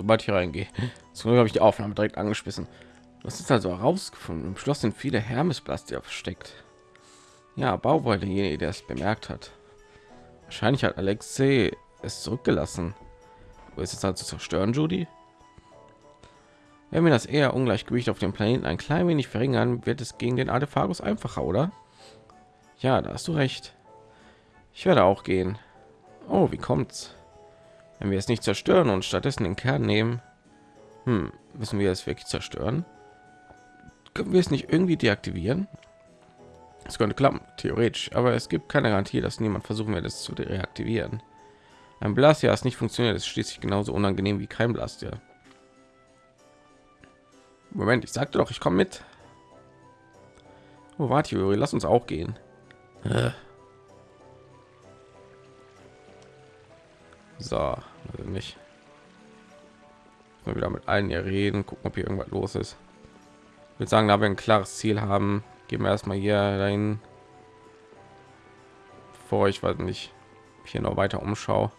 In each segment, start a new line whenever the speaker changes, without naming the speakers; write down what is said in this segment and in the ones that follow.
sobald ich reingehe, so habe ich die Aufnahme direkt angeschmissen. Was ist also herausgefunden? Im Schloss sind viele Hermesblaster versteckt. Ja, Bau war derjenige, der es bemerkt hat. Wahrscheinlich hat Alexei es zurückgelassen. Wo ist es also zerstören, Judy? Wenn wir das eher Ungleichgewicht auf dem Planeten ein klein wenig verringern, wird es gegen den Artephagus einfacher, oder? Ja, da hast du recht. Ich werde auch gehen. Oh, wie kommt's? Wenn wir es nicht zerstören und stattdessen den Kern nehmen, hm, müssen wir es wirklich zerstören? Können wir es nicht irgendwie deaktivieren? Es könnte klappen, theoretisch, aber es gibt keine Garantie, dass niemand versuchen wird, es zu reaktivieren. Ein Blaster, das nicht funktioniert, ist schließlich genauso unangenehm wie kein Blaster. Moment, ich sagte doch, ich komme mit. Oh, warte, Juri, lass uns auch gehen. Äh. So, also nicht. Mal wieder mit allen hier reden, gucken, ob hier irgendwas los ist. Ich würde sagen, da wir ein klares Ziel haben, gehen wir erstmal hier rein. Vor ich weiß nicht, hier noch weiter umschau.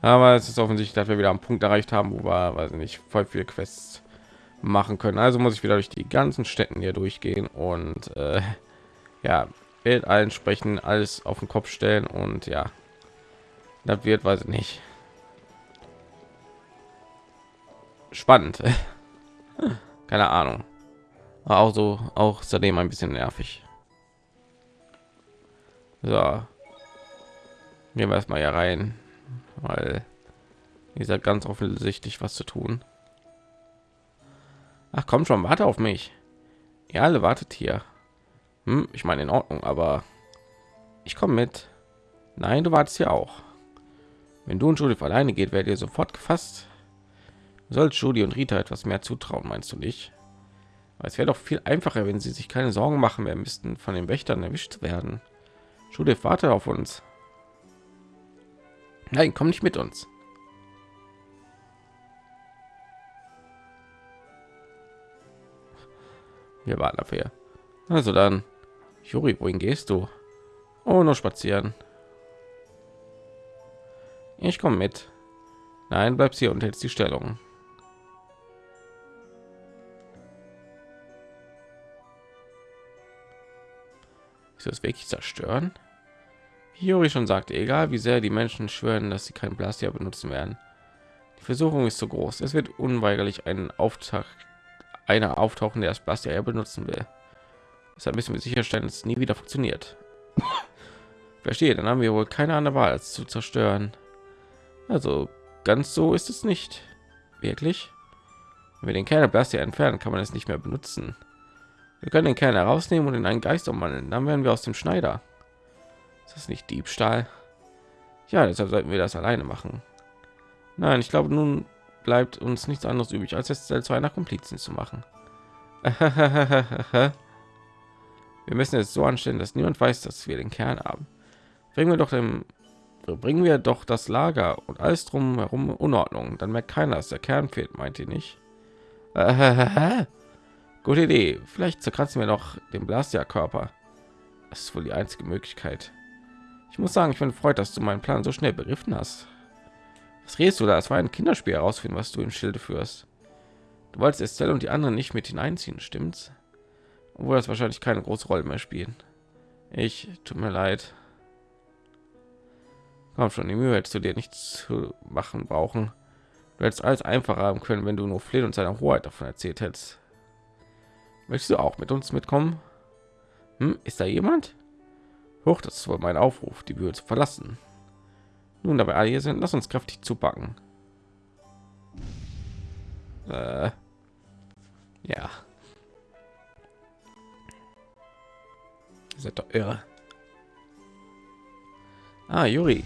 Aber es ist offensichtlich, dass wir wieder am Punkt erreicht haben, wo wir, weiß nicht, voll viele Quests machen können. Also muss ich wieder durch die ganzen Städten hier durchgehen und äh, ja, Welt allen sprechen, alles auf den Kopf stellen und ja, das wird, weiß ich nicht, spannend. Keine Ahnung. Aber auch so, auch seitdem ein bisschen nervig. So, gehen wir erstmal hier rein, weil seid ganz offensichtlich was zu tun. Ach komm schon, warte auf mich. Ihr alle wartet hier. Hm, ich meine in Ordnung, aber ich komme mit. Nein, du wartest hier auch. Wenn du und Judith alleine geht, werdet ihr sofort gefasst. Du sollst Judy und Rita etwas mehr zutrauen, meinst du nicht? Aber es wäre doch viel einfacher, wenn sie sich keine Sorgen machen mehr müssten, von den Wächtern erwischt werden. Judith, warte auf uns. Nein, komm nicht mit uns. Wir warten dafür. Also dann, Juri, wohin gehst du? Oh, nur spazieren. Ich komme mit. Nein, bleibst hier und hältst die Stellung. Ist das wirklich zerstören? Juri schon sagte, egal wie sehr die Menschen schwören, dass sie kein Blaster benutzen werden. Die Versuchung ist so groß. Es wird unweigerlich einen Auftakt einer auftauchen, der das Blaster benutzen will. Deshalb müssen wir sicherstellen, dass es nie wieder funktioniert. Verstehe, dann haben wir wohl keine andere Wahl, als zu zerstören. Also ganz so ist es nicht. Wirklich? Wenn wir den Kern der Blaster entfernen, kann man es nicht mehr benutzen. Wir können den Kern herausnehmen und in einen Geist umwandeln. Dann werden wir aus dem Schneider. Ist das nicht Diebstahl? Ja, deshalb sollten wir das alleine machen. Nein, ich glaube, nun bleibt uns nichts anderes übrig, als es zu einer Komplizen zu machen. wir müssen es so anstellen, dass niemand weiß, dass wir den Kern haben. Bringen wir doch dem bringen wir doch das Lager und alles drum herum Unordnung. Dann merkt keiner, dass der Kern fehlt, meint ihr nicht? Gute Idee. Vielleicht zerkratzen wir noch den Blasia-Körper. Das ist wohl die einzige Möglichkeit. Ich muss sagen, ich bin freut, dass du meinen Plan so schnell begriffen hast. Was redest du da? Es war ein Kinderspiel herausfinden, was du im Schilde führst. Du wolltest Estelle und die anderen nicht mit hineinziehen, stimmt's? Obwohl das wahrscheinlich keine große Rolle mehr spielen. Ich, tut mir leid. Komm schon, die Mühe hättest du dir nichts zu machen brauchen. Du hättest alles einfacher haben können, wenn du nur Flynn und seiner Hoheit davon erzählt hättest. Möchtest du auch mit uns mitkommen? Hm, ist da jemand? Hoch, das ist wohl mein Aufruf, die Bühne zu verlassen. Nun, dabei alle hier sind, lass uns kräftig zupacken. Äh, ja. Seid doch irre. Ah, Juri.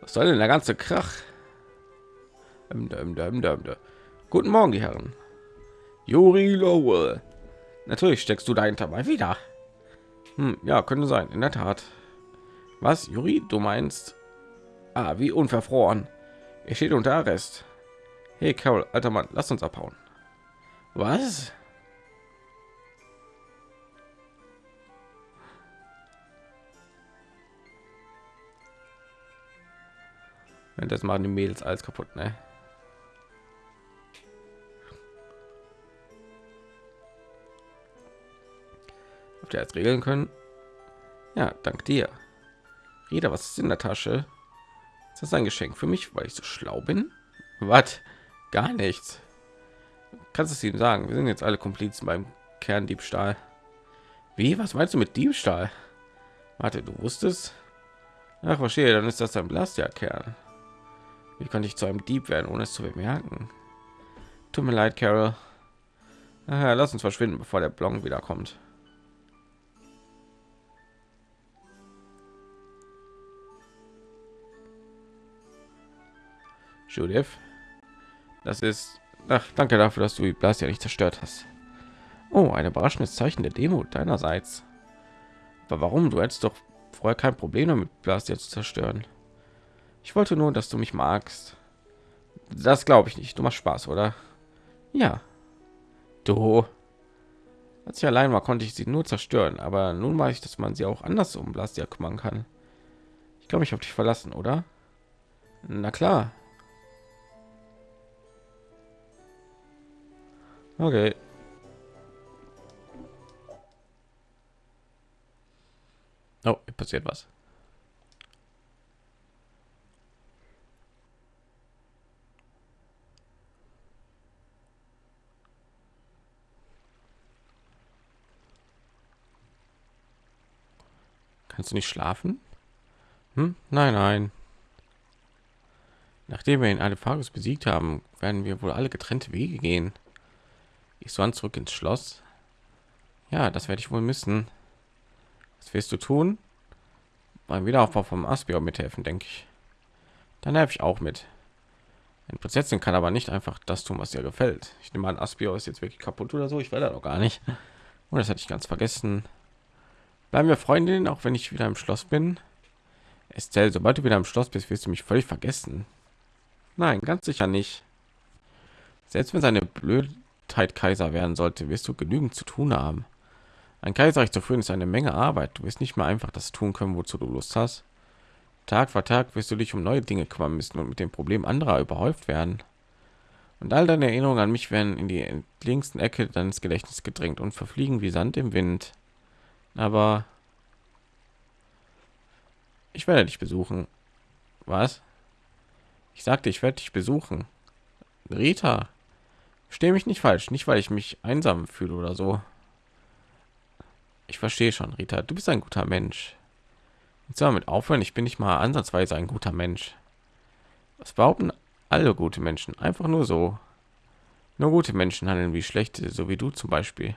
Was soll denn der ganze Krach? Guten Morgen, die Herren. Juri Lowell. Natürlich steckst du dahinter mal wieder. Hm, ja, könnte sein, in der Tat. Was, Juri, du meinst? Ah, wie unverfroren. Er steht unter Arrest. Hey, Carol, alter Mann, lass uns abhauen. Was? Das machen die Mädels alles kaputt, ne? Habt ihr jetzt regeln können? Ja, dank dir. Reda, was ist in der Tasche? Ist das ein Geschenk für mich, weil ich so schlau bin? Was? Gar nichts. Kannst es ihm sagen? Wir sind jetzt alle Komplizen beim Kerndiebstahl. Wie? Was meinst du mit Diebstahl? Warte, du wusstest? Ach, verstehe, dann ist das ein Blastia-Kern. Wie konnte ich zu einem Dieb werden, ohne es zu bemerken? Tut mir leid, Carol. Aha, lass uns verschwinden, bevor der Blong wiederkommt. Judith, das ist... Ach, danke dafür, dass du die Blast ja nicht zerstört hast. Oh, ein überraschendes Zeichen der Demut deinerseits. Aber warum? Du hättest doch vorher kein Problem damit, Blast jetzt zu zerstören. Ich wollte nur, dass du mich magst. Das glaube ich nicht. Du machst Spaß, oder? Ja. Du. Als ich allein war, konnte ich sie nur zerstören, aber nun weiß ich, dass man sie auch anders um Blastia kümmern kann. Ich glaube, ich habe dich verlassen, oder? Na klar. Okay. Oh, passiert was. Kannst du nicht schlafen? Hm? Nein, nein. Nachdem wir ihn alle Fagus besiegt haben, werden wir wohl alle getrennte Wege gehen. Ich soll zurück ins Schloss. Ja, das werde ich wohl müssen. Was wirst du tun? Beim Wiederaufbau vom Aspior mithelfen, denke ich. Dann helfe ich auch mit. Ein Prinzessin kann aber nicht einfach das tun, was ihr gefällt. Ich nehme an, Aspior ist jetzt wirklich kaputt oder so. Ich werde doch gar nicht. Und das hatte ich ganz vergessen. Bleiben wir Freundinnen, auch wenn ich wieder im Schloss bin. Estelle, sobald du wieder im Schloss bist, wirst du mich völlig vergessen. Nein, ganz sicher nicht. Selbst wenn seine blöde Zeit Kaiser werden sollte, wirst du genügend zu tun haben. Ein Kaiserreich zu führen ist eine Menge Arbeit. Du wirst nicht mehr einfach das tun können, wozu du Lust hast. Tag für Tag wirst du dich um neue Dinge kümmern müssen und mit dem Problem anderer überhäuft werden. Und all deine Erinnerungen an mich werden in die entlegensten Ecke deines Gedächtnisses gedrängt und verfliegen wie Sand im Wind. Aber ich werde dich besuchen. Was? Ich sagte, ich werde dich besuchen. Rita, Stehe mich nicht falsch, nicht weil ich mich einsam fühle oder so. Ich verstehe schon, Rita, du bist ein guter Mensch. Jetzt damit aufhören, ich bin nicht mal ansatzweise ein guter Mensch. Was behaupten alle gute Menschen? Einfach nur so. Nur gute Menschen handeln wie schlechte, so wie du zum Beispiel.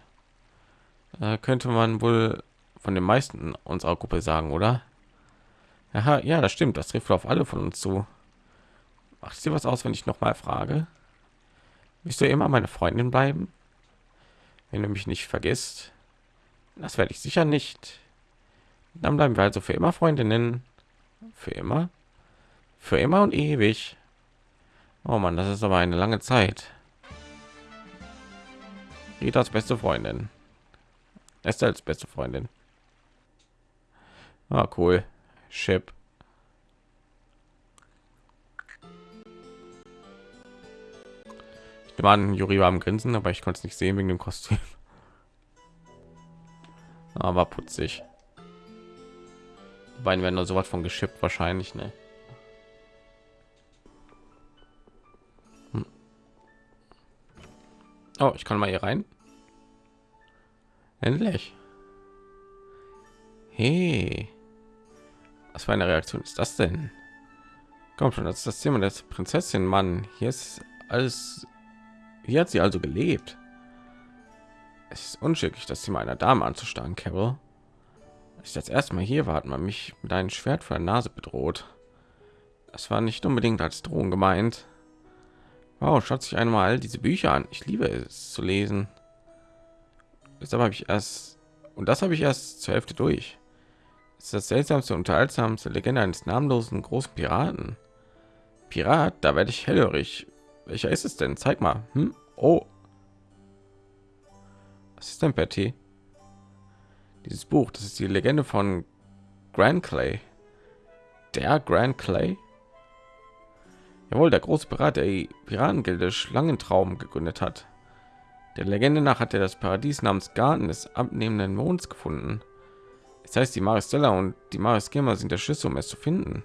Da könnte man wohl von den meisten unserer Gruppe sagen, oder? Aha, ja, das stimmt. Das trifft auf alle von uns zu. Macht dir was aus, wenn ich noch mal frage? Willst du immer meine Freundin bleiben? Wenn du mich nicht vergisst, das werde ich sicher nicht. Dann bleiben wir also für immer Freundinnen. Für immer? Für immer und ewig. Oh man, das ist aber eine lange Zeit. Ritas beste Freundin. Estelle als beste Freundin. Ah, cool. Chip. Wir waren Juri war am Grinsen, aber ich konnte es nicht sehen wegen dem Kostüm. Aber putzig. Die beiden werden nur so was von geschippt wahrscheinlich, ne? Hm. Oh, ich kann mal hier rein. Endlich. Hey. Was für eine Reaktion ist das denn? Kommt schon, das ist das Thema der Prinzessin, Mann. Hier ist alles hier hat sie also gelebt. Es ist unschicklich, das Zimmer einer Dame anzustarren, Carol. Als ich das erste Mal hier war, hat man mich mit einem Schwert vor der Nase bedroht. Das war nicht unbedingt als Drohung gemeint. Wow, schaut sich einmal all diese Bücher an. Ich liebe es zu lesen. Deshalb habe ich erst und das habe ich erst zur Hälfte durch. Das ist das seltsamste unterhaltsamste Legende eines namenlosen großen Piraten. Pirat, da werde ich hellhörig. Welcher ist es denn? Zeig mal. Hm? Oh. Was ist denn Betty? Dieses Buch, das ist die Legende von Grand Clay. Der Grand Clay? Jawohl, der große Pirat, der die Piratengilde Schlangentraum gegründet hat. Der Legende nach hat er das Paradies namens Garten des abnehmenden Monds gefunden. Das heißt, die Maristella und die Mariskema sind der Schlüssel, um es zu finden.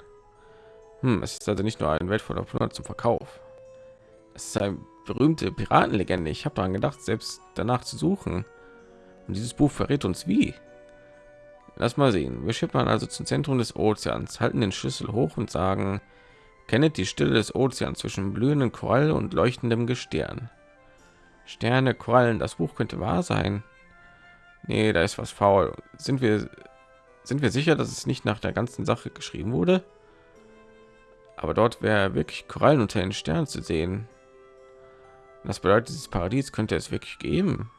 Hm, es ist also nicht nur ein wertvoller Plunder zum Verkauf. Es ist eine berühmte Piratenlegende. Ich habe daran gedacht, selbst danach zu suchen. Und dieses Buch verrät uns wie. Lass mal sehen. Wir schippern also zum Zentrum des Ozeans, halten den Schlüssel hoch und sagen, kennet die Stille des Ozeans zwischen blühenden Korall und leuchtendem Gestirn. Sterne, Korallen, das Buch könnte wahr sein. Nee, da ist was faul. Sind wir sind wir sicher, dass es nicht nach der ganzen Sache geschrieben wurde? Aber dort wäre wirklich Korallen unter den Sternen zu sehen. Das bedeutet, dieses Paradies könnte es wirklich geben.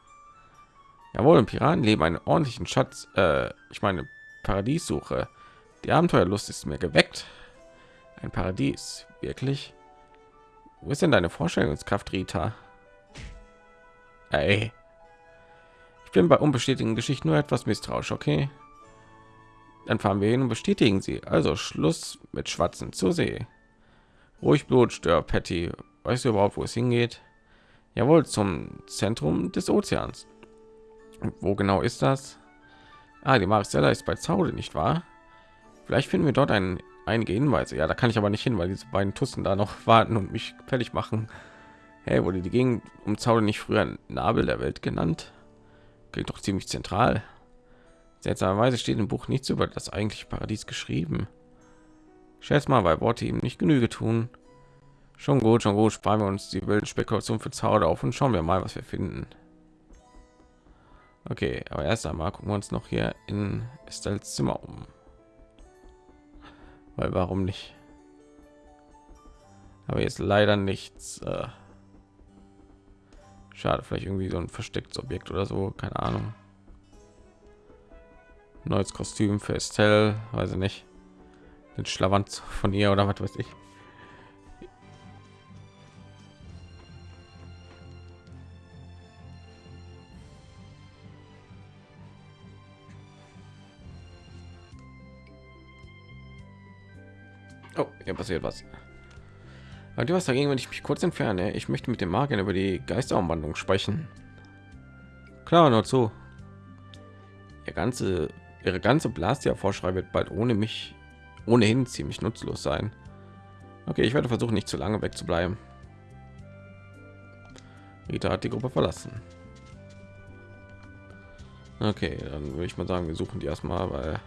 Jawohl, im Piratenleben einen ordentlichen Schatz. Äh, ich meine Paradiessuche. Die Abenteuerlust ist mir geweckt. Ein Paradies, wirklich? Wo ist denn deine Vorstellungskraft, Rita? Ey. Ich bin bei unbestätigten Geschichten nur etwas misstrauisch, okay? Dann fahren wir hin und bestätigen sie. Also Schluss mit Schwatzen zur See. Ruhig Blut, stör Patty. Weißt du überhaupt, wo es hingeht? Jawohl, zum Zentrum des Ozeans. Wo genau ist das? Ah, die Marcella ist bei Zaude, nicht wahr? Vielleicht finden wir dort einen, einige Hinweise. Ja, da kann ich aber nicht hin, weil diese beiden Tussen da noch warten und mich fertig machen. Hey, wurde die Gegend um Zaude nicht früher Nabel der Welt genannt? Klingt doch ziemlich zentral. Seltsamerweise steht im Buch nichts über das eigentliche Paradies geschrieben. Schätz mal, weil Worte ihm nicht Genüge tun. Schon gut, schon gut, sparen wir uns die wilden Spekulation für Zauber auf und schauen wir mal, was wir finden. Okay, aber erst einmal gucken wir uns noch hier in Estelles Zimmer um. Weil warum nicht? Aber jetzt leider nichts. Äh Schade, vielleicht irgendwie so ein verstecktes Objekt oder so, keine Ahnung. Neues Kostüm für Estelle, weiß ich nicht. Den Schlawanz von ihr oder was weiß ich. Hier passiert was. Hat ihr was dagegen, wenn ich mich kurz entferne? Ich möchte mit dem Magier über die Geisterumwandlung sprechen. Klar, nur zu. Ihr ganze, ihre ganze Blastia-Vorschrei wird bald ohne mich ohnehin ziemlich nutzlos sein. Okay, ich werde versuchen, nicht zu lange wegzubleiben. Rita hat die Gruppe verlassen. Okay, dann würde ich mal sagen, wir suchen die erstmal, weil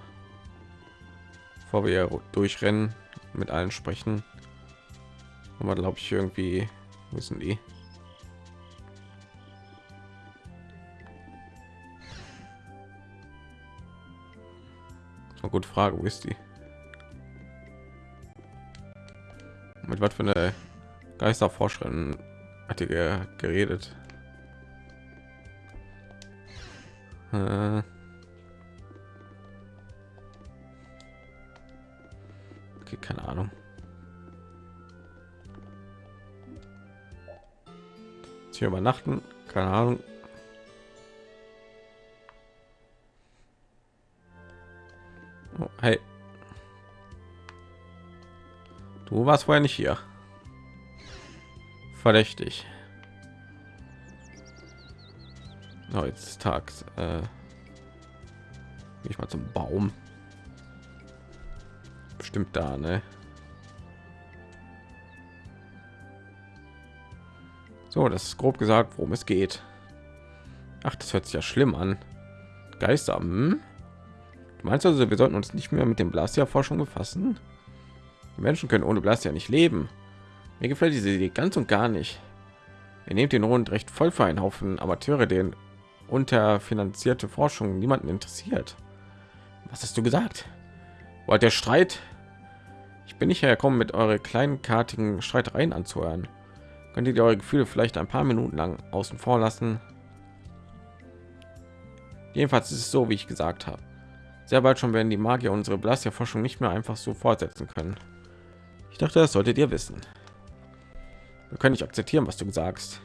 bevor wir durchrennen, mit allen sprechen, aber glaube ich irgendwie müssen die? Eine gute frage wo ist die? Mit was für eine geisterforscherin hat die geredet? Äh hier übernachten. Keine ahnung. Oh, hey. Du warst vorher nicht hier. Verdächtig. Oh, jetzt ist tags äh, ich mal zum baum. Bestimmt da ne So, das ist grob gesagt, worum es geht. Ach, das hört sich ja schlimm an. Geister. Hm? Du meinst also, wir sollten uns nicht mehr mit dem Blastia-Forschung befassen? Die Menschen können ohne Blastia nicht leben. Mir gefällt diese Idee ganz und gar nicht. Ihr nehmt den Rund recht voll für einen Haufen Amateure, den unterfinanzierte Forschung niemanden interessiert. Was hast du gesagt? Wollt der Streit? Ich bin nicht hergekommen, mit eure kleinkartigen Streitereien anzuhören. Könntet ihr eure Gefühle vielleicht ein paar Minuten lang außen vor lassen? Jedenfalls ist es so, wie ich gesagt habe. Sehr bald schon werden die Magier unsere Blastia-Forschung nicht mehr einfach so fortsetzen können. Ich dachte, das solltet ihr wissen. Wir können nicht akzeptieren, was du sagst.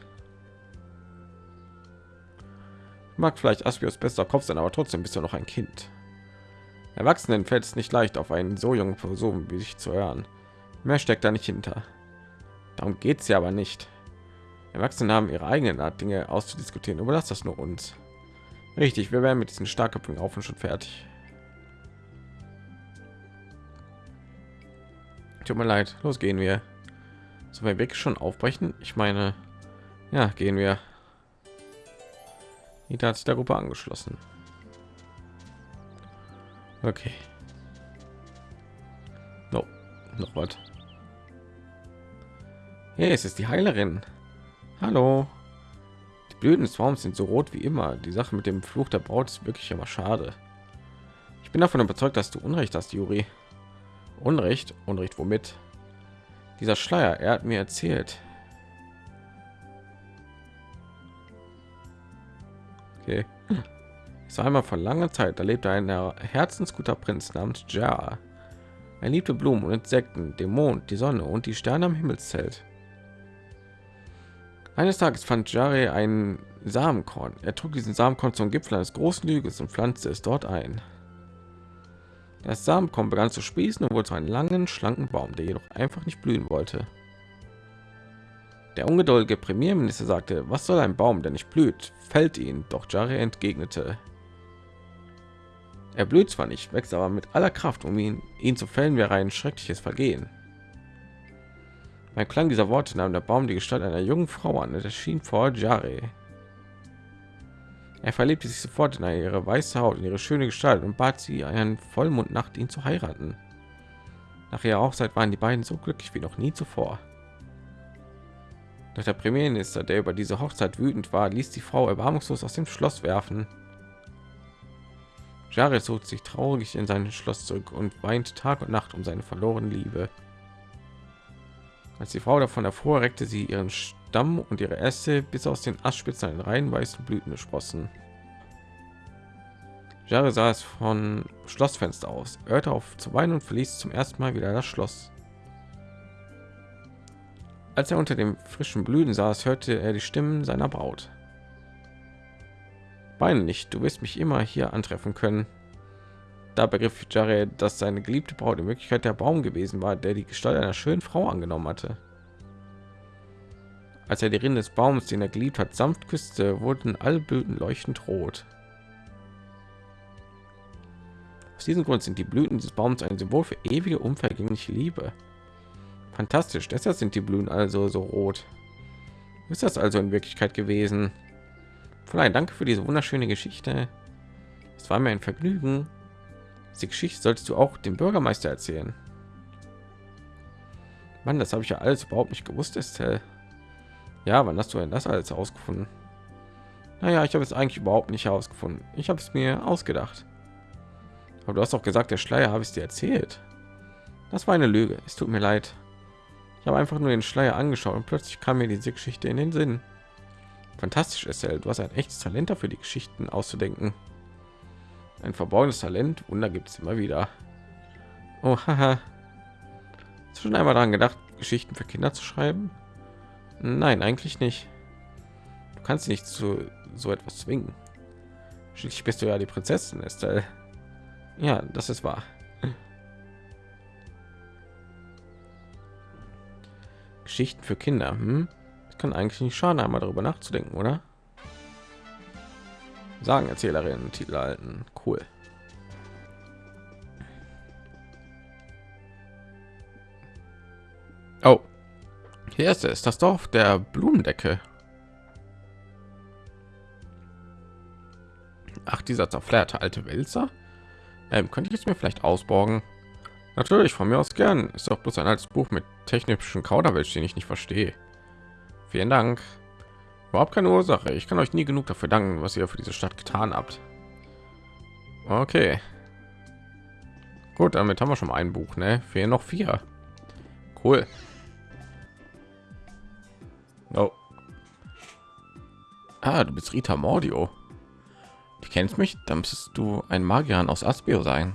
Mag vielleicht Aspios bester Kopf sein, aber trotzdem bist du noch ein Kind. Erwachsenen fällt es nicht leicht, auf einen so jungen Person wie sich zu hören. Mehr steckt da nicht hinter. Darum geht es ja aber nicht. Erwachsene haben ihre eigenen Art, Dinge auszudiskutieren. Überlass das nur uns. Richtig, wir werden mit diesen starken auf und schon fertig. Tut mir leid, los gehen wir. So wir weg schon aufbrechen. Ich meine, ja, gehen wir. Nita hat sich der Gruppe angeschlossen. Okay. No, noch was. Hey, es ist die Heilerin. Hallo. Die Blüten des Baums sind so rot wie immer. Die Sache mit dem Fluch der Braut ist wirklich immer schade. Ich bin davon überzeugt, dass du Unrecht hast, Juri. Unrecht? Unrecht womit? Dieser Schleier, er hat mir erzählt. Okay. Es war einmal vor langer Zeit, da lebte ein herzensguter Prinz namens Ja. Er liebte Blumen und Insekten, den Mond, die Sonne und die Sterne am Himmelszelt. Eines Tages fand Jare ein Samenkorn. Er trug diesen Samenkorn zum Gipfel eines großen Hügels und pflanzte es dort ein. Das Samenkorn begann zu sprießen und wurde zu einem langen, schlanken Baum, der jedoch einfach nicht blühen wollte. Der ungeduldige Premierminister sagte, was soll ein Baum, der nicht blüht, fällt ihn. Doch Jare entgegnete, er blüht zwar nicht, wächst aber mit aller Kraft, um ihn, ihn zu fällen, wäre ein schreckliches Vergehen. Beim Klang dieser Worte nahm der Baum die Gestalt einer jungen Frau an und erschien vor Jare. Er verliebte sich sofort in ihre weiße Haut, in ihre schöne Gestalt und bat sie, einen Vollmondnacht ihn zu heiraten. Nach ihrer Hochzeit waren die beiden so glücklich wie noch nie zuvor. Doch der Premierminister, der über diese Hochzeit wütend war, ließ die Frau erbarmungslos aus dem Schloss werfen. Jare zog sich traurig in sein Schloss zurück und weint Tag und Nacht um seine verlorene Liebe. Als die Frau davon erfuhr, reckte sie ihren Stamm und ihre Äste bis aus den Astspitzen einen rein weißen Blüten gesprossen. Jahre sah es von Schlossfenster aus, hörte auf zu weinen und verließ zum ersten Mal wieder das Schloss. Als er unter dem frischen Blüten saß, hörte er die Stimmen seiner Braut. Weine nicht, du wirst mich immer hier antreffen können. Da begriff Jared, dass seine geliebte Braut in Wirklichkeit der Baum gewesen war, der die Gestalt einer schönen Frau angenommen hatte. Als er die Rinde des Baums, den er geliebt hat, sanft küsste, wurden alle Blüten leuchtend rot. Aus diesem Grund sind die Blüten des Baums ein Symbol für ewige, unvergängliche Liebe. Fantastisch, deshalb sind die Blüten also so rot. Ist das also in Wirklichkeit gewesen? Fräulein, danke für diese wunderschöne Geschichte. Es war mir ein Vergnügen. Die Geschichte solltest du auch dem Bürgermeister erzählen. Mann, das habe ich ja alles überhaupt nicht gewusst, Estelle. Ja, wann hast du denn das alles ausgefunden? Naja, ich habe es eigentlich überhaupt nicht herausgefunden. Ich habe es mir ausgedacht. Aber du hast auch gesagt, der Schleier habe ich dir erzählt. Das war eine Lüge. Es tut mir leid. Ich habe einfach nur den Schleier angeschaut und plötzlich kam mir diese Geschichte in den Sinn. Fantastisch, Estelle. Du hast ein echtes Talent dafür, die Geschichten auszudenken. Ein verborgenes Talent. Wunder gibt es immer wieder. Oh, haha. Hast du schon einmal daran gedacht, Geschichten für Kinder zu schreiben? Nein, eigentlich nicht. Du kannst nicht zu so etwas zwingen. Schließlich bist du ja die Prinzessin, Estelle. Ja, das ist wahr. Geschichten für Kinder. Hm? Das kann eigentlich nicht schaden, einmal darüber nachzudenken, oder? Sagen Erzählerinnen Titel halten. Cool. Oh, hier ist es, das Dorf der Blumendecke. Ach, dieser zerfleerte alte Wälzer. Ähm, könnte ich es mir vielleicht ausborgen? Natürlich, von mir aus gern. Ist doch bloß ein altes Buch mit technischen Kauderwelsch, den ich nicht verstehe. Vielen Dank. Überhaupt keine Ursache. Ich kann euch nie genug dafür danken, was ihr für diese Stadt getan habt. Okay. Gut, damit haben wir schon mal ein Buch, ne? Fehlen noch vier. Cool. Oh. Ah, du bist Rita Mordio. Du kennst mich, dann müsstest du ein Magier aus Aspio sein.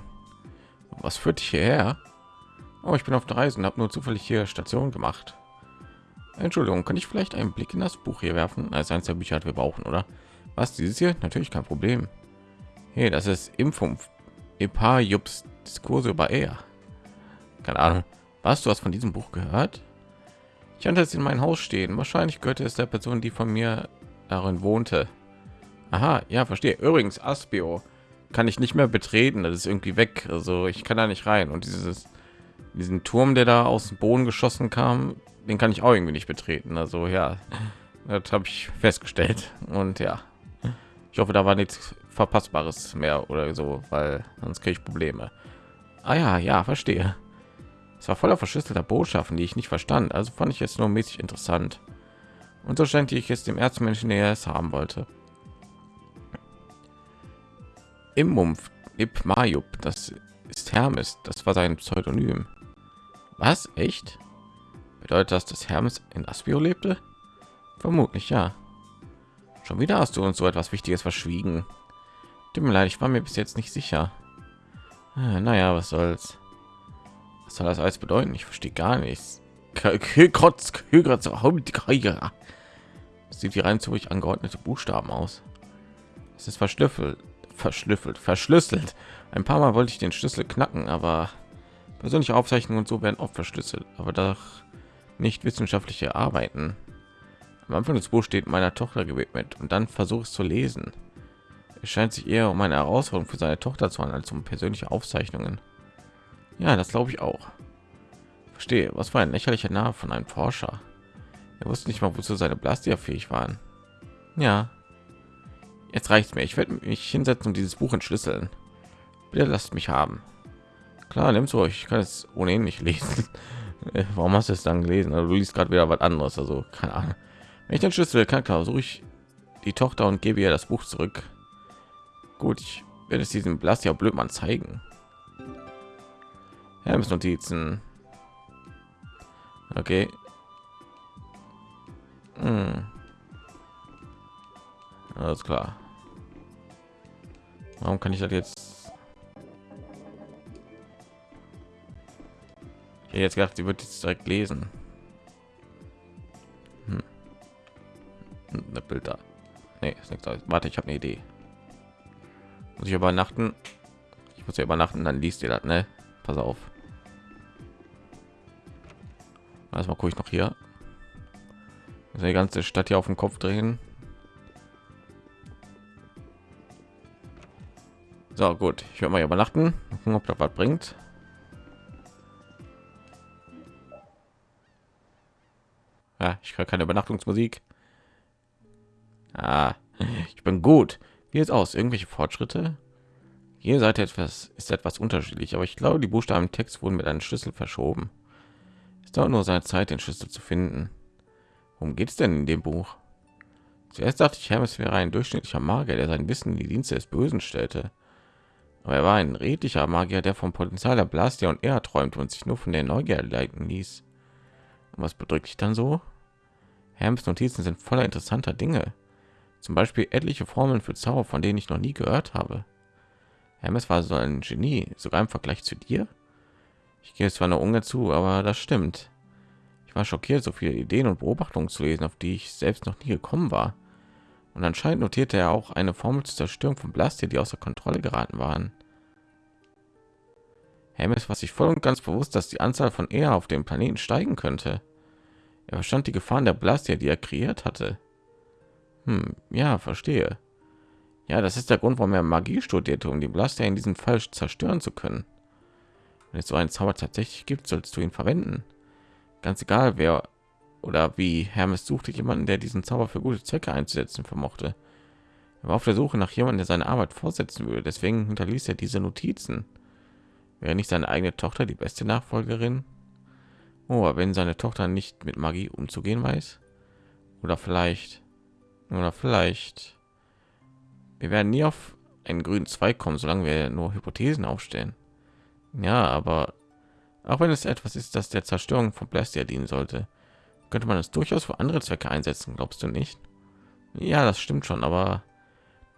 Was führt dich hierher? Oh, ich bin auf der Reise und habe nur zufällig hier Station gemacht. Entschuldigung, kann ich vielleicht einen Blick in das Buch hier werfen? Als eines der Bücher, wir brauchen, oder? Was dieses hier? Natürlich kein Problem. Hey, das ist Impfung. Epa Jups Diskurse über er. Keine Ahnung. Was du hast von diesem Buch gehört? Ich hatte es in mein Haus stehen. Wahrscheinlich gehörte es der Person, die von mir darin wohnte. Aha, ja, verstehe. Übrigens, Aspio kann ich nicht mehr betreten. Das ist irgendwie weg. Also ich kann da nicht rein. Und dieses diesen Turm, der da aus dem Boden geschossen kam, den kann ich auch irgendwie nicht betreten. Also ja, das habe ich festgestellt. Und ja, ich hoffe, da war nichts Verpassbares mehr oder so, weil sonst kriege ich Probleme. Ah ja, ja, verstehe. Es war voller verschlüsselter Botschaften, die ich nicht verstand. Also fand ich jetzt nur mäßig interessant. Und so scheint ich es dem Erzmenschen, der es haben wollte. Im Mumpf Ip Mayub, das ist Hermes, das war sein Pseudonym. Was? Echt? Bedeutet das, dass Hermes in Aspio lebte? Vermutlich ja. Schon wieder hast du uns so etwas Wichtiges verschwiegen. Tut mir leid, ich war mir bis jetzt nicht sicher. Ah, naja, was soll's. Was soll das alles bedeuten? Ich verstehe gar nichts. Sieht die rein zurück angeordnete Buchstaben aus. Es ist verschlüffelt, verschlüffelt, verschlüsselt. Ein paar Mal wollte ich den Schlüssel knacken, aber persönliche Aufzeichnungen und so werden oft verschlüsselt, aber doch nicht wissenschaftliche Arbeiten. Am Anfang des Buchs steht meiner Tochter gewidmet und dann versuche es zu lesen. Es scheint sich eher um eine Herausforderung für seine Tochter zu handeln als um persönliche Aufzeichnungen. Ja, das glaube ich auch. Verstehe, was war ein lächerlicher Name von einem Forscher. Er wusste nicht mal, wozu seine Blastier fähig waren. Ja, jetzt reicht mir. Ich werde mich hinsetzen und dieses Buch entschlüsseln. Bitte lasst mich haben. Klar, nimm's euch. Ich kann es ohnehin nicht lesen. Warum hast du es dann gelesen? Also, du liest gerade wieder was anderes. Also keine Ahnung. Wenn ich den Schlüssel kann, klar, suche ich die Tochter und gebe ihr das Buch zurück. Gut, ich werde es diesem Blas ja Blödmann zeigen. Hermes Notizen. Okay. Hm. Alles klar. Warum kann ich das jetzt? Jetzt gedacht, sie wird jetzt direkt lesen. Hm. Bild da. Nee, ist nichts. Warte, ich habe eine Idee. Muss ich übernachten? Ich muss ja übernachten, dann liest ihr das, ne? Pass auf. Erstmal gucke ich noch hier. Die ganze Stadt hier auf den Kopf drehen. So gut, ich werde mal übernachten, gucken, ob das was bringt. Ich keine Übernachtungsmusik. Ah, ich bin gut. Wie jetzt aus? Irgendwelche Fortschritte? Jede Seite etwas ist etwas unterschiedlich, aber ich glaube, die Buchstaben im Text wurden mit einem Schlüssel verschoben. Es dauert nur seine Zeit, den Schlüssel zu finden. Worum geht es denn in dem Buch? Zuerst dachte ich, Hermes wäre ein durchschnittlicher Magier, der sein Wissen in die Dienste des Bösen stellte. Aber er war ein redlicher Magier, der vom Potenzial der Blastia und er träumte und sich nur von der Neugier leiten ließ. Und was bedrückt dich dann so? Hermes Notizen sind voller interessanter Dinge. Zum Beispiel etliche Formeln für Zauber, von denen ich noch nie gehört habe. Hermes war so ein Genie, sogar im Vergleich zu dir. Ich gehe zwar nur ungern zu, aber das stimmt. Ich war schockiert, so viele Ideen und Beobachtungen zu lesen, auf die ich selbst noch nie gekommen war. Und anscheinend notierte er auch eine Formel zur Zerstörung von Blastia, die außer Kontrolle geraten waren. Hermes war sich voll und ganz bewusst, dass die Anzahl von Er auf dem Planeten steigen könnte. Er verstand die Gefahren der Blastia, die er kreiert hatte. Hm, ja, verstehe. Ja, das ist der Grund, warum er Magie studierte, um die Blaster in diesem Fall zerstören zu können. Wenn es so einen Zauber tatsächlich gibt, sollst du ihn verwenden. Ganz egal, wer oder wie Hermes suchte jemanden, der diesen Zauber für gute Zwecke einzusetzen vermochte. Er war auf der Suche nach jemandem, der seine Arbeit fortsetzen würde. Deswegen hinterließ er diese Notizen. Wäre nicht seine eigene Tochter die beste Nachfolgerin? Oh, wenn seine Tochter nicht mit Magie umzugehen weiß? Oder vielleicht oder vielleicht. Wir werden nie auf einen grünen Zweig kommen, solange wir nur Hypothesen aufstellen. Ja, aber auch wenn es etwas ist, das der Zerstörung von Blastia dienen sollte, könnte man es durchaus für andere Zwecke einsetzen, glaubst du nicht? Ja, das stimmt schon, aber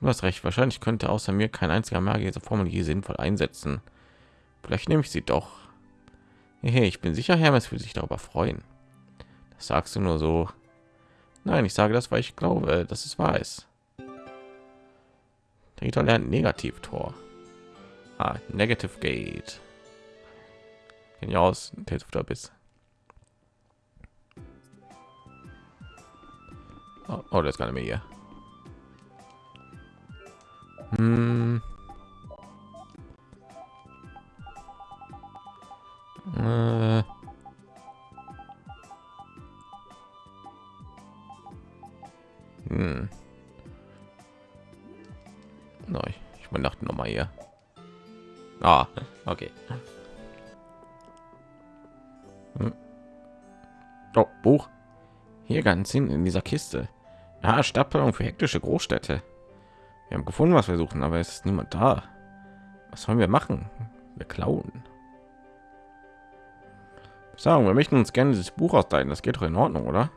du hast recht. Wahrscheinlich könnte außer mir kein einziger Magier diese Formel hier sinnvoll einsetzen. Vielleicht nehme ich sie doch. Hey, ich bin sicher, Hermes würde sich darüber freuen. Das sagst du nur so. Nein, ich sage das, weil ich glaube, dass es weiß. ist. Rita lernt Negativ-Tor. Ah, Negative Gate. Kenn ich aus, Tales of the Abyss. Oh, oh, das ist gar nicht mehr hier. Hinten in dieser Kiste. Ja, Stadtplanung für hektische Großstädte. Wir haben gefunden, was wir suchen, aber es ist niemand da. Was sollen wir machen? Wir klauen. Sagen, wir möchten uns gerne dieses Buch ausleihen. Das geht doch in Ordnung, oder?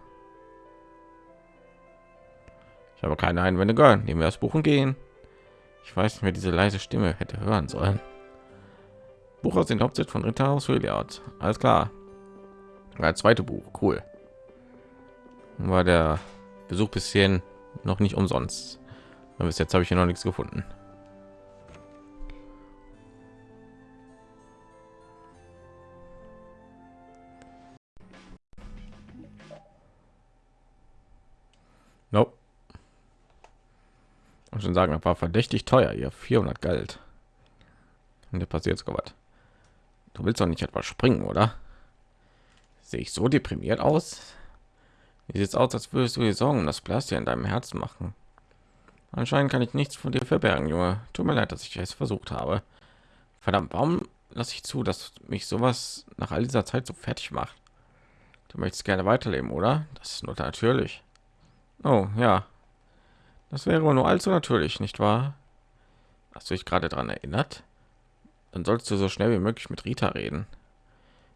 Ich habe keine Einwände gehört. Nehmen wir das Buch und gehen. Ich weiß nicht, wer diese leise Stimme hätte hören sollen. Buch aus den Hauptsitz von Ritterhaus Hilliard. Alles klar. Das zweite Buch, cool. War der Besuch bisschen noch nicht umsonst. Aber bis jetzt habe ich hier noch nichts gefunden. Nope. Und schon sagen, war verdächtig teuer, ihr 400 Geld. Und der passiert sogar was. Du willst doch nicht etwas springen, oder? Sehe ich so deprimiert aus? Wie sieht es aus, als würdest du dir Sorgen das Plastik in deinem Herzen machen? Anscheinend kann ich nichts von dir verbergen, Junge. Tut mir leid, dass ich es versucht habe. Verdammt, warum lasse ich zu, dass mich sowas nach all dieser Zeit so fertig macht? Du möchtest gerne weiterleben, oder? Das ist nur natürlich. Oh, ja. Das wäre nur allzu natürlich, nicht wahr? Hast du dich gerade daran erinnert? Dann sollst du so schnell wie möglich mit Rita reden.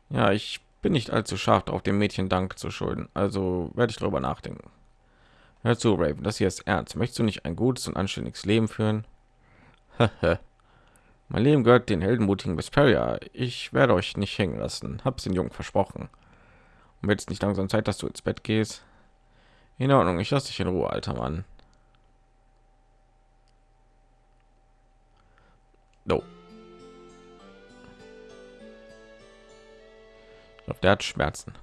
Ja, ich bin nicht allzu scharf auf dem Mädchen Dank zu schulden, also werde ich darüber nachdenken. Hör zu, Raven, das hier ist ernst. Möchtest du nicht ein gutes und anständiges Leben führen? mein Leben gehört den heldenmutigen Vesperia. Ich werde euch nicht hängen lassen. Hab's den Jungen versprochen. Und wird es nicht langsam Zeit, dass du ins Bett gehst? In Ordnung, ich lasse dich in Ruhe, alter Mann. No. Ich der hat Schmerzen.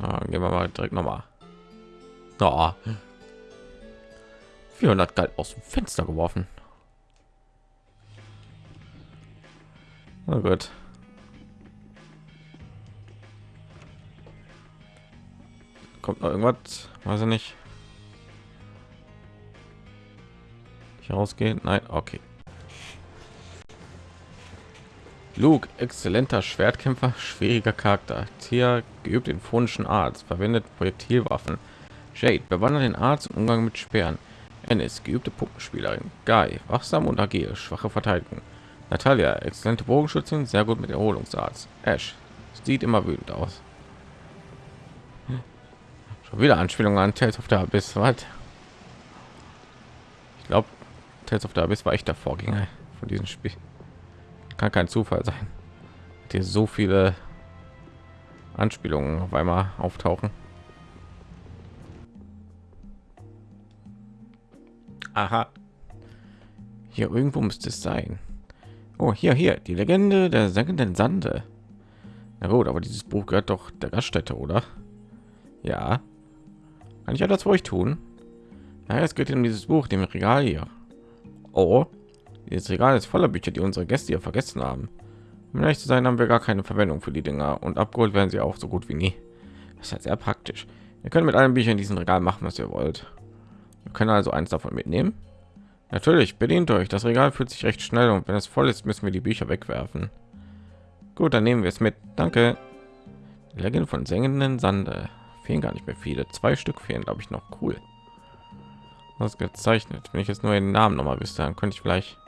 Ja, gehen wir mal direkt noch mal. Oh. 400 Geld aus dem Fenster geworfen. Na gut. Kommt noch irgendwas? Weiß ich nicht. Ich rausgehen? Nein, okay. Luke, exzellenter Schwertkämpfer, schwieriger Charakter. Tia, geübt in phonischen Arts, verwendet Projektilwaffen. Jade, bewandert den Arzt im Umgang mit Speeren. Ennis, geübte Puppenspielerin. Guy, wachsam und agil, schwache Verteidigung. Natalia, exzellente Bogenschützin, sehr gut mit Erholungsarzt. Ash, sieht immer wütend aus. Schon wieder Anspielung an Tales of the Abyss. Was? Ich glaube, Tales of the Abyss war echt der Vorgänger von diesem Spiel kann kein Zufall sein. Hier so viele Anspielungen auf einmal auftauchen. Aha. Hier irgendwo müsste es sein. Oh, hier, hier, die Legende der sengenden Sande. Na gut, aber dieses Buch gehört doch der Gaststätte, oder? Ja. Kann ich etwas für euch tun? Ja, es geht um dieses Buch, dem Regal hier. Oh, dieses Regal ist voller Bücher, die unsere Gäste hier vergessen haben. Um ehrlich zu sein, haben wir gar keine Verwendung für die Dinger und abgeholt werden sie auch so gut wie nie. Das ist halt sehr praktisch. Ihr könnt mit allen Büchern in diesem Regal machen, was ihr wollt. Wir können also eins davon mitnehmen. Natürlich, bedient euch. Das Regal fühlt sich recht schnell und wenn es voll ist, müssen wir die Bücher wegwerfen. Gut, dann nehmen wir es mit. Danke. Legende von sengenden Sande. Fehlen gar nicht mehr viele. Zwei Stück fehlen, glaube ich, noch cool. Was gezeichnet. Wenn ich jetzt nur den Namen noch mal wüsste, dann könnte ich vielleicht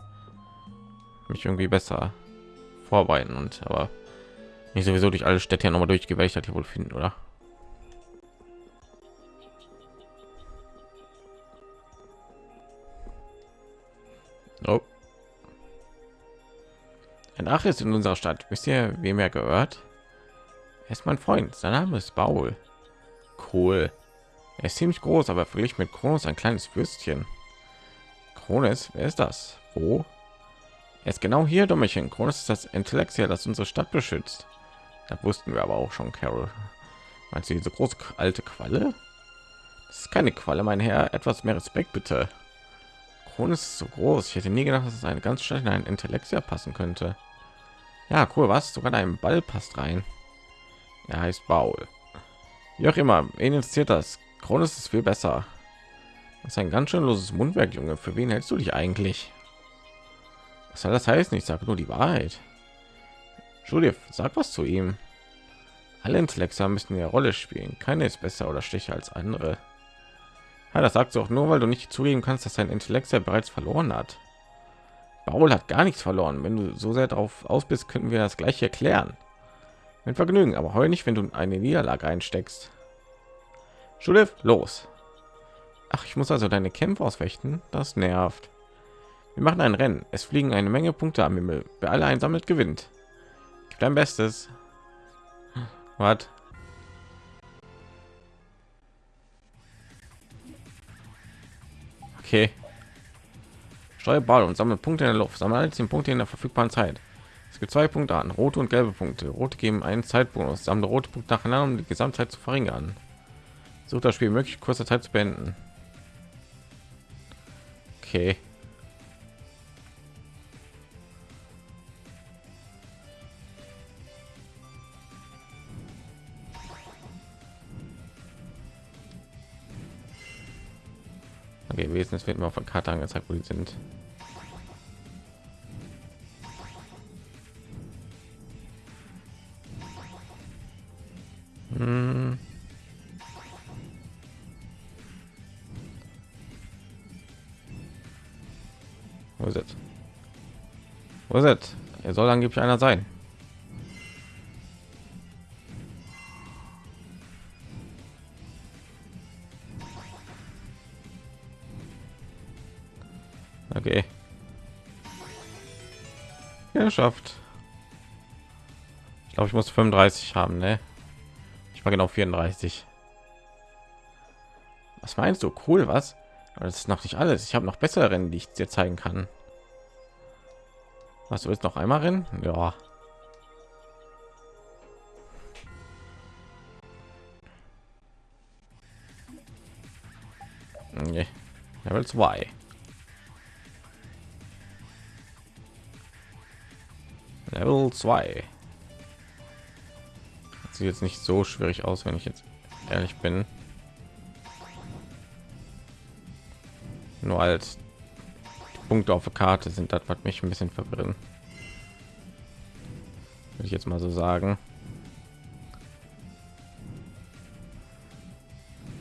mich irgendwie besser vorbereiten und aber nicht sowieso durch alle Städte noch mal das hier wohl finden, oder? Oh. Ein Ach ist in unserer Stadt. Wisst ihr, wem er gehört? Er ist mein Freund. Sein Name ist Baul. Cool. Er ist ziemlich groß, aber verglichen mit Kronos ein kleines Fürstchen. Kronos, wer ist das? Wo? Er ist genau hier, Dummerchen. Kronos ist das Intellektier, das unsere Stadt beschützt. Das wussten wir aber auch schon, Carol. Meinst du diese große alte Qualle? Das ist keine Qualle, mein Herr. Etwas mehr Respekt, bitte. Kron ist so groß. Ich hätte nie gedacht, dass es eine ganz schnell in ein Intellektia passen könnte. Ja, cool, was? Sogar ein Ball passt rein. Er heißt Baul. Wie auch immer, wen interessiert das? Kron ist viel besser. Das ist ein ganz schön loses Mundwerk, Junge. Für wen hältst du dich eigentlich? Was soll das heißen? Ich sage nur die Wahrheit. Judith, sag was zu ihm. Alle Intellekte müssen eine Rolle spielen. Keine ist besser oder schwächer als andere. Ja, das sagst du auch nur, weil du nicht zugeben kannst, dass sein Intellekt ja bereits verloren hat. Paul hat gar nichts verloren. Wenn du so sehr darauf aus bist, könnten wir das gleich erklären. Mit Vergnügen, aber heute nicht, wenn du eine Niederlage einsteckst. Judith, los. Ach, ich muss also deine Kämpfe ausfechten. Das nervt. Wir machen ein Rennen. Es fliegen eine Menge Punkte am Himmel. Wer alle einsammelt, gewinnt. Gib dein Bestes. Was? Okay. Steuer Ball und sammle Punkte in der Luft. Sammle alle 10 Punkte in der verfügbaren Zeit. Es gibt zwei Punkte an, rote und gelbe Punkte. Rote geben einen Zeitbonus. Sammle rote Punkte nacheinander, um die Gesamtzeit zu verringern. Sucht das Spiel möglich kurzer Zeit zu beenden. Okay. Okay, wesentlich wird mir auf der Karte angezeigt, wo die sind. Hm. Wo ist es? Wo ist es? Er soll angeblich einer sein. Okay. Geschafft. Ich glaube, ich muss 35 haben, ne? Ich war genau 34. Was meinst du? Cool, was? Aber das ist noch nicht alles. Ich habe noch bessere Rennen, die ich dir zeigen kann. Was du willst noch einmal rennen? Ja. Level 2. Level 2. Sieht jetzt nicht so schwierig aus, wenn ich jetzt ehrlich bin. Nur als Punkte auf der Karte sind das, was mich ein bisschen verwirren. Würde ich jetzt mal so sagen.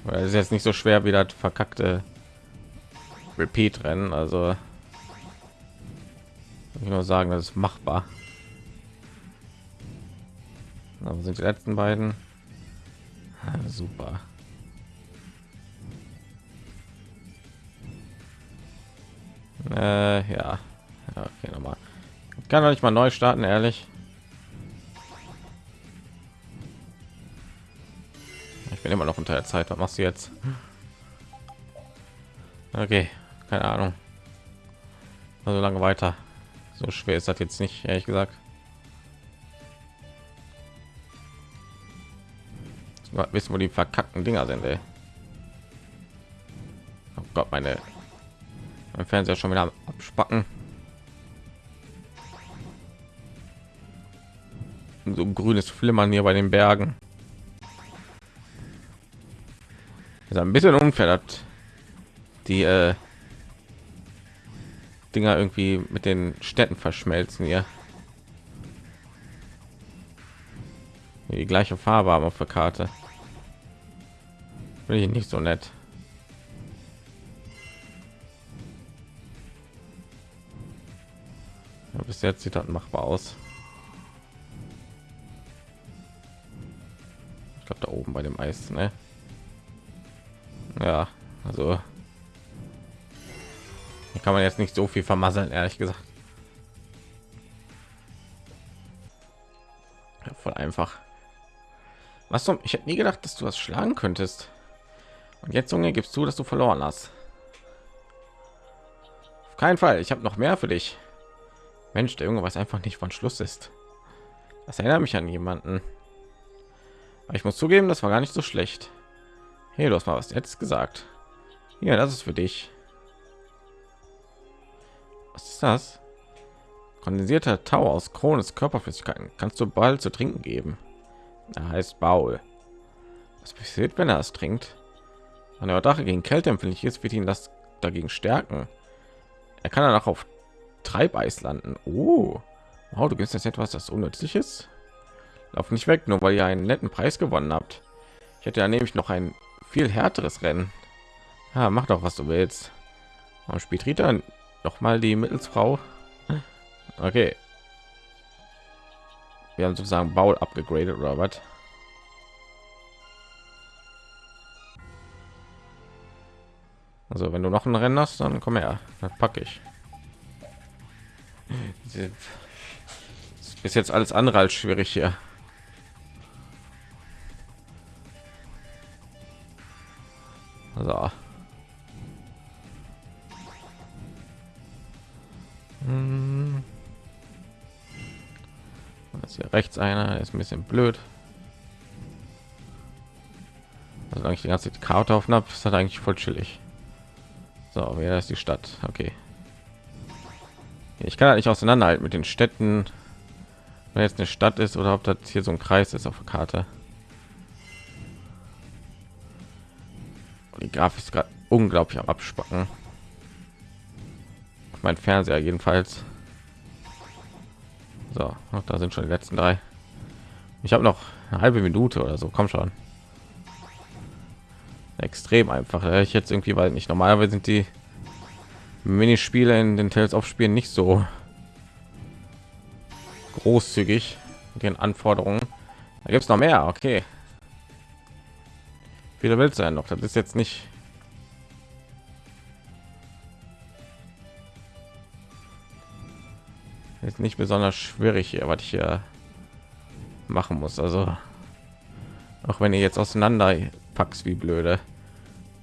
Weil es ist jetzt nicht so schwer wie das verkackte Repeat-Rennen, also ich nur sagen, das ist machbar. Aber sind die letzten beiden ah, super. Äh, ja. okay, nochmal. Kann doch nicht mal neu starten, ehrlich. Ich bin immer noch unter der Zeit. Was machst du jetzt? Okay, keine Ahnung. Also lange weiter. So schwer ist das jetzt nicht, ehrlich gesagt. Wissen, wo die verkackten Dinger sind. Ey. Oh Gott, meine mein Fernseher schon wieder abspacken. So ein grünes Flimmern hier bei den Bergen. Ist ein bisschen unfair, dass die äh, Dinger irgendwie mit den Städten verschmelzen hier. Die gleiche Farbe haben auf der Karte. Finde ich nicht so nett. Ja, bis jetzt sieht das machbar aus. Ich glaube da oben bei dem Eis, ne? Ja, also hier kann man jetzt nicht so viel vermasseln, ehrlich gesagt. Ja, voll einfach. Was zum? Ich hätte nie gedacht, dass du das schlagen könntest. Und jetzt, Junge, gibst du, dass du verloren hast. Auf keinen Fall. Ich habe noch mehr für dich. Mensch, der Junge weiß einfach nicht, wann Schluss ist. Das erinnert mich an jemanden. ich muss zugeben, das war gar nicht so schlecht. Hey, du hast mal was jetzt gesagt. Ja, das ist für dich. Was ist das? Kondensierter Tau aus Krones Körperflüssigkeiten. Kannst du bald zu trinken geben. Er heißt Baul. Was passiert, wenn er es trinkt? Wenn der Drache gegen Kälte empfindlich ist, wird ihn das dagegen stärken. Er kann danach auf Treibeis landen. Oh, wow, du gibst jetzt etwas, das unnützlich ist. Lauf nicht weg, nur weil ihr einen netten Preis gewonnen habt. Ich hätte ja nämlich noch ein viel härteres Rennen. Ja, mach doch, was du willst. Warum spielt Rita noch mal die Mittelsfrau? Okay. Wir haben sozusagen Baul abgegradet oder was? Also wenn du noch ein Rennen hast, dann komm her, dann packe ich. Ist jetzt alles andere als schwierig hier. So. Hm. Das hier rechts einer ist ein bisschen blöd. Also eigentlich die ganze Karte auf habe, ist das eigentlich voll chillig. So, wer ist die Stadt? Okay. Ich kann halt nicht auseinanderhalten mit den Städten, wenn jetzt eine Stadt ist oder ob das hier so ein Kreis ist auf der Karte. Die Grafik ist gerade unglaublich am Abspacken. Mein Fernseher jedenfalls. So, da sind schon die letzten drei. Ich habe noch eine halbe Minute oder so. Komm schon extrem einfach. Ich jetzt irgendwie, weil nicht normalerweise sind die Minispiele in den Tales of Spielen nicht so großzügig mit den Anforderungen. Da gibt es noch mehr. Okay. Wieder will sein noch. Das ist jetzt nicht. Ist nicht besonders schwierig hier, was ich hier machen muss. Also auch wenn ihr jetzt auseinander packst wie blöde.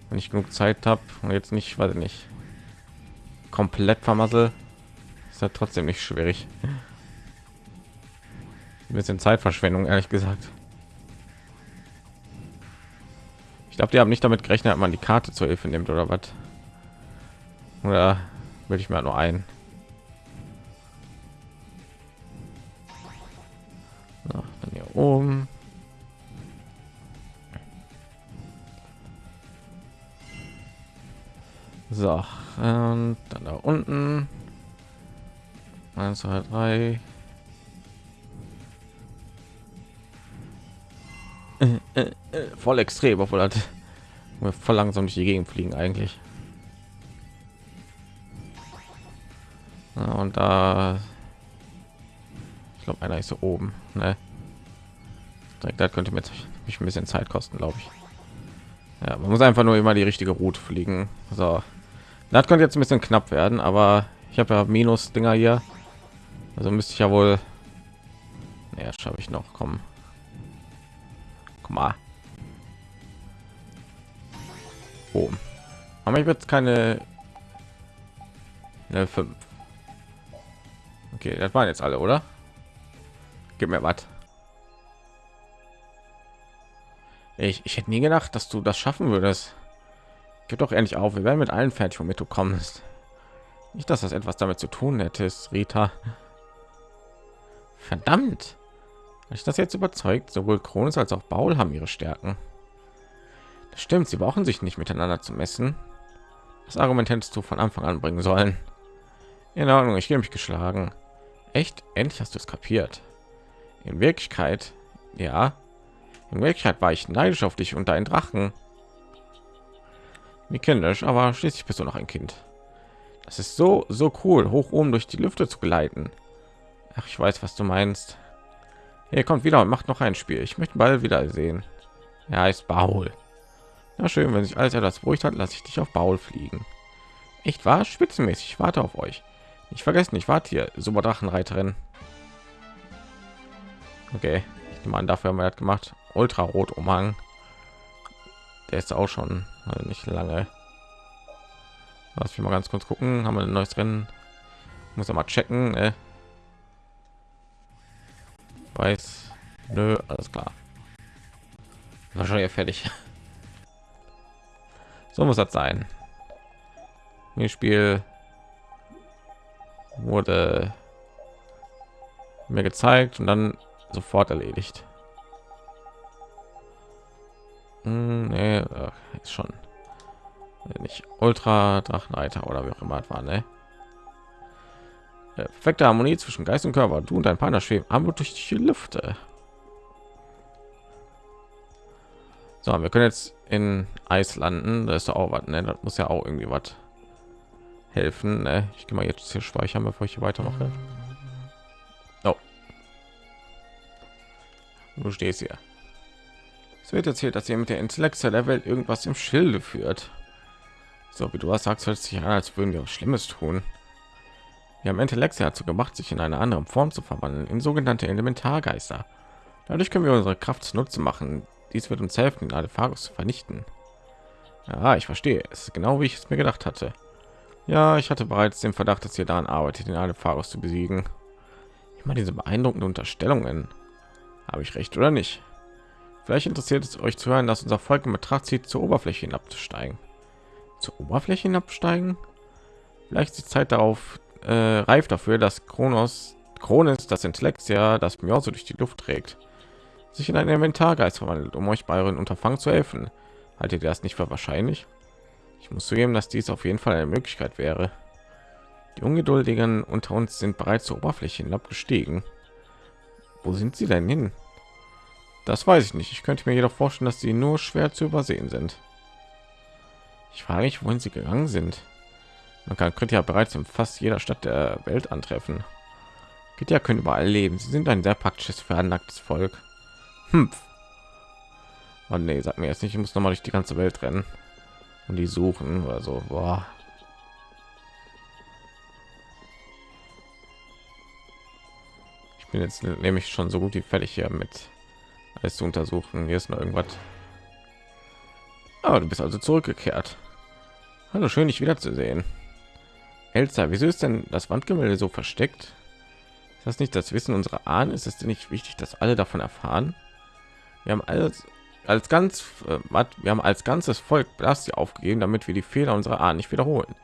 Wenn ich genug zeit habe und jetzt nicht weiß ich nicht komplett vermassel ist ja trotzdem nicht schwierig. Ein bisschen zeitverschwendung ehrlich gesagt. Ich glaube die haben nicht damit gerechnet man die karte zur hilfe nimmt oder was. Oder will ich mir nur ein oben So, und dann da unten. 1, 2, 3. voll extrem, obwohl hat wir voll langsam durch die Gegend fliegen eigentlich. Ja, und da, ich glaube, einer ist so oben. Ne? Da könnte mir mich ein bisschen Zeit kosten, glaube ich. Ja, man muss einfach nur immer die richtige Route fliegen. So. Das könnte jetzt ein bisschen knapp werden, aber ich habe ja Minus Dinger hier. Also müsste ich ja wohl. Ja, schaffe ich noch. Komm. Komm mal. Oh. Aber ich wird keine Level 5. Okay, das waren jetzt alle, oder? Gib mir was. Ich, ich hätte nie gedacht, dass du das schaffen würdest. Gib doch endlich auf. Wir werden mit allen fertig, womit du kommst. Nicht, dass das etwas damit zu tun hättest, Rita. Verdammt. Ich das jetzt überzeugt, sowohl Kronos als auch Baul haben ihre Stärken. Das stimmt, sie brauchen sich nicht miteinander zu messen. Das Argument hättest du von Anfang an bringen sollen. In Ordnung, ich gebe mich geschlagen. Echt? Endlich hast du es kapiert. In Wirklichkeit, ja. In Wirklichkeit war ich neidisch auf dich und deinen Drachen. Wie kindisch, aber schließlich bist du noch ein Kind. Das ist so, so cool, hoch oben durch die Lüfte zu gleiten. Ach, ich weiß, was du meinst. Hier kommt wieder und macht noch ein Spiel. Ich möchte bald wieder sehen. Er heißt Baul. Na schön, wenn sich alles etwas beruhigt hat, lasse ich dich auf Baul fliegen. Echt wahr? Spitzenmäßig. Ich warte auf euch. Ich vergessen, ich warte hier. Super Drachenreiterin. Okay, ich meine, dafür haben wir das gemacht. Ultra Rot Umhang. Der ist auch schon also nicht lange. Was wir mal ganz kurz gucken, haben wir ein neues Rennen. Muss ja mal checken. Ne? Weiß, nö, alles klar. wahrscheinlich fertig. So muss das sein. Mir Spiel wurde mir gezeigt und dann sofort erledigt. Hm, nee, ist schon nicht Ultra Drachenreiter oder wie auch immer war, ne? Perfekte Harmonie zwischen Geist und Körper. Du und dein Partner schweben aber durch die Lüfte. So, wir können jetzt in Eis landen. Das ist auch was, ne? Das muss ja auch irgendwie was helfen. Ne? Ich gehe mal jetzt hier speichern, bevor ich hier weitermache. Oh. Du stehst hier. Es wird erzählt, dass ihr mit der Intellekte der Welt irgendwas im Schilde führt. So wie du was sagst, hört sich an, als würden wir was Schlimmes tun. Wir haben Intellekt dazu gemacht, sich in eine andere Form zu verwandeln, in sogenannte Elementargeister. Dadurch können wir unsere Kraft zunutze machen. Dies wird uns helfen, alle Artefaktus zu vernichten. Ja, ich verstehe. Es ist genau wie ich es mir gedacht hatte. Ja, ich hatte bereits den Verdacht, dass ihr daran arbeitet, den Artefaktus zu besiegen. Meine, diese beeindruckenden Unterstellungen. Habe ich recht oder nicht? Vielleicht interessiert es euch zu hören, dass unser Volk in Betracht zieht, zur Oberfläche hinabzusteigen. Zur Oberfläche hinabsteigen? Vielleicht ist die Zeit darauf, äh, reif dafür, dass Kronos, Kronos das Intellekt ja das mir so durch die Luft trägt, sich in einen Inventargeist verwandelt, um euch bei euren Unterfangen zu helfen. Haltet ihr das nicht für wahrscheinlich? Ich muss zugeben, dass dies auf jeden Fall eine Möglichkeit wäre. Die Ungeduldigen unter uns sind bereits zur Oberfläche hinabgestiegen. Wo sind sie denn hin? Das weiß ich nicht. Ich könnte mir jedoch vorstellen, dass sie nur schwer zu übersehen sind. Ich frage mich, wohin sie gegangen sind. Man kann Kritiker bereits in fast jeder Stadt der Welt antreffen. Kritiker können überall leben. Sie sind ein sehr praktisches, veranlagtes Volk. Hm. Oh nee, sag mir jetzt nicht, ich muss noch mal durch die ganze Welt rennen und die suchen oder so. Boah. Ich bin jetzt nämlich schon so gut wie fertig hier mit alles zu untersuchen. Hier ist noch irgendwas. Aber ah, du bist also zurückgekehrt. Hallo, schön dich wiederzusehen. Elsa, wieso ist denn das Wandgemälde so versteckt? Ist das nicht das Wissen unserer Ahnen? Ist es denn nicht wichtig, dass alle davon erfahren? Wir haben alles als ganz äh, wir haben als ganzes Volk Blastia aufgegeben, damit wir die Fehler unserer Ahnen nicht wiederholen.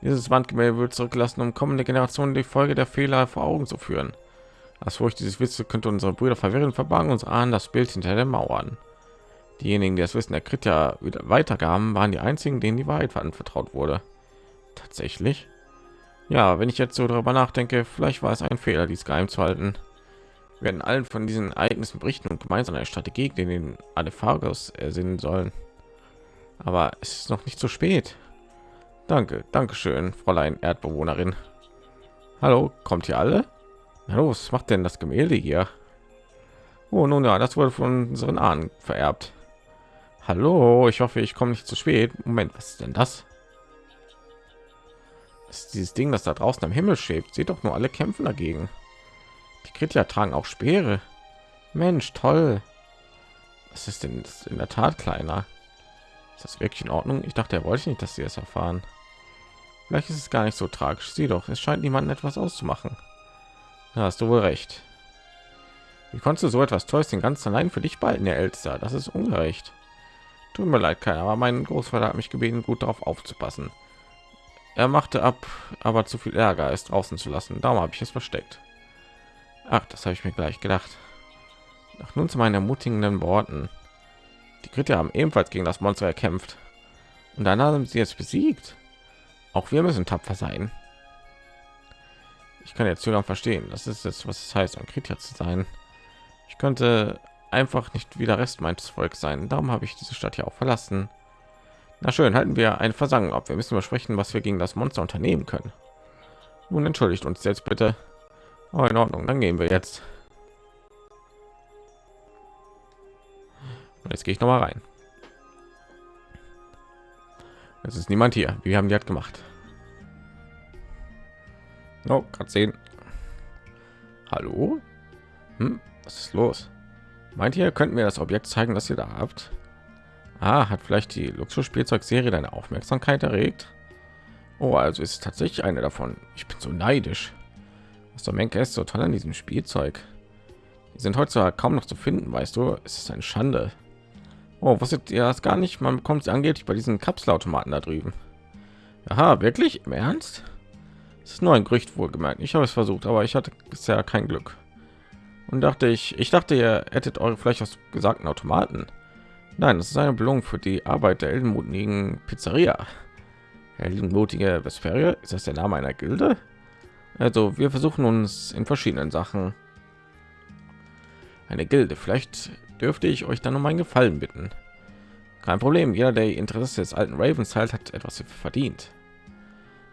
Dieses Wandgemälde wird zurückgelassen, um kommende Generationen die Folge der Fehler vor Augen zu führen. Das Furcht dieses Witze könnte unsere Brüder verwirren, verbargen uns Ahnen das Bild hinter den Mauern. Diejenigen, die das Wissen der Krita weitergaben, waren die einzigen, denen die Wahrheit anvertraut wurde. Tatsächlich. Ja, wenn ich jetzt so darüber nachdenke, vielleicht war es ein Fehler, dies geheim zu halten. Wir werden allen von diesen Ereignissen berichten und gemeinsam eine Strategie gegen den Adephagos ersinnen sollen. Aber es ist noch nicht zu spät. Danke, danke schön, Fräulein Erdbewohnerin. Hallo, kommt hier alle? Los, macht denn das Gemälde hier? Oh, nun ja, das wurde von unseren Ahnen vererbt. Hallo, ich hoffe, ich komme nicht zu spät. Moment, was ist denn das? ist dieses Ding, das da draußen am Himmel schwebt. Sieht doch nur alle kämpfen dagegen. Die Kritiker tragen auch Speere. Mensch, toll. Was ist denn das in der Tat kleiner? Ist das wirklich in Ordnung? Ich dachte, er wollte nicht, dass sie es erfahren. Vielleicht ist es gar nicht so tragisch. Sieh doch, es scheint niemanden etwas auszumachen. Da hast du wohl recht. Wie konntest du so etwas Tolles den ganzen allein für dich behalten, der Ältester? Das ist ungerecht. Tut mir leid, keiner, aber mein Großvater hat mich gebeten, gut darauf aufzupassen. Er machte ab, aber zu viel Ärger ist draußen zu lassen. Darum habe ich es versteckt. Ach, das habe ich mir gleich gedacht. Doch nun zu meinen ermutigenden Worten. Die Kritiker haben ebenfalls gegen das Monster erkämpft. Und dann haben sie jetzt besiegt. Auch wir müssen tapfer sein. Ich kann jetzt sogar verstehen. Das ist jetzt, was es heißt, ein Kritiker zu sein. Ich könnte einfach nicht wieder Rest meines Volkes sein. Darum habe ich diese Stadt ja auch verlassen. Na schön, halten wir eine Versammlung ab. Wir müssen besprechen, was wir gegen das Monster unternehmen können. Nun entschuldigt uns jetzt bitte. Oh, in Ordnung, dann gehen wir jetzt. Und jetzt gehe ich noch mal rein. Es ist niemand hier. Wir haben die hat gemacht. Oh, gerade sehen. Hallo? Hm, was ist los? Meint ihr, könnten wir das Objekt zeigen, das ihr da habt? Ah, hat vielleicht die Luxusspielzeugserie deine Aufmerksamkeit erregt? Oh, also ist tatsächlich eine davon. Ich bin so neidisch. Was der Menke ist so toll an diesem Spielzeug. Die sind heutzutage kaum noch zu finden, weißt du? Es ist eine Schande. Oh, was ihr das gar nicht? Man bekommt sie angeblich bei diesen Kapselautomaten da drüben. Aha, wirklich? Im Ernst? Es ist nur ein Gerücht wohlgemerkt. Ich habe es versucht, aber ich hatte bisher kein Glück. Und dachte ich, ich dachte, ihr hättet eure vielleicht aus gesagten Automaten. Nein, das ist eine Belohnung für die Arbeit der heldenmutigen Pizzeria. Heldenmutige Vesperia, ist das der Name einer Gilde? Also, wir versuchen uns in verschiedenen Sachen. Eine Gilde, vielleicht dürfte ich euch dann um einen Gefallen bitten. Kein Problem, jeder, der Interesse des alten Ravens teilt, hat etwas verdient.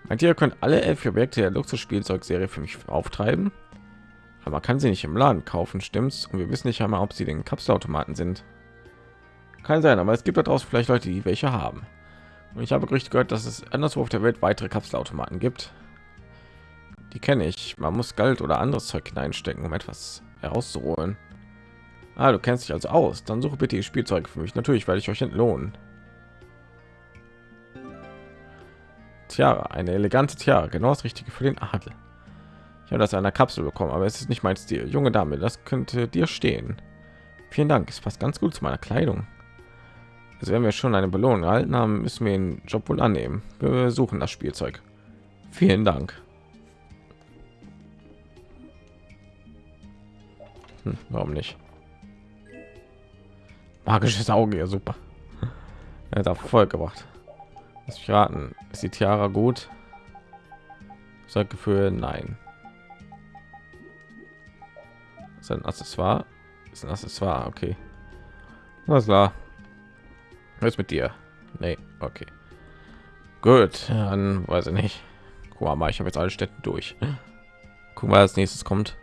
Meint ihr, könnt alle elf Objekte der Luxusspielzeugserie für mich auftreiben? Aber man kann sie nicht im Laden kaufen, stimmt's? Und wir wissen nicht einmal, ob sie den Kapselautomaten sind. Kann sein, aber es gibt daraus vielleicht Leute, die welche haben. Und ich habe Gerüchte gehört, dass es anderswo auf der Welt weitere Kapselautomaten gibt. Die kenne ich. Man muss Geld oder anderes Zeug hineinstecken, um etwas herauszuholen. Ah, du kennst dich also aus. Dann suche bitte die Spielzeug für mich. Natürlich werde ich euch entlohnen. Tiara, eine elegante Tiara, genau das Richtige für den Adel. Ich habe das in einer Kapsel bekommen, aber es ist nicht mein Stil. Junge Dame, das könnte dir stehen. Vielen Dank, es passt ganz gut zu meiner Kleidung. Also wenn wir schon eine Belohnung erhalten haben, müssen wir den Job wohl annehmen. Wir suchen das Spielzeug. Vielen Dank. Hm, warum nicht? Magisches Auge, ja super. Er hat voll gebracht. Lass mich raten. Ist die Tiara gut? Sag Gefühl, nein. Ist ein Accessoire? Ist ein Accessoire, okay. Was klar. Was mit dir? Nee, okay. Gut, dann weiß ich nicht. Guck mal, ich habe jetzt alle Städte durch. Guck mal, als nächstes kommt.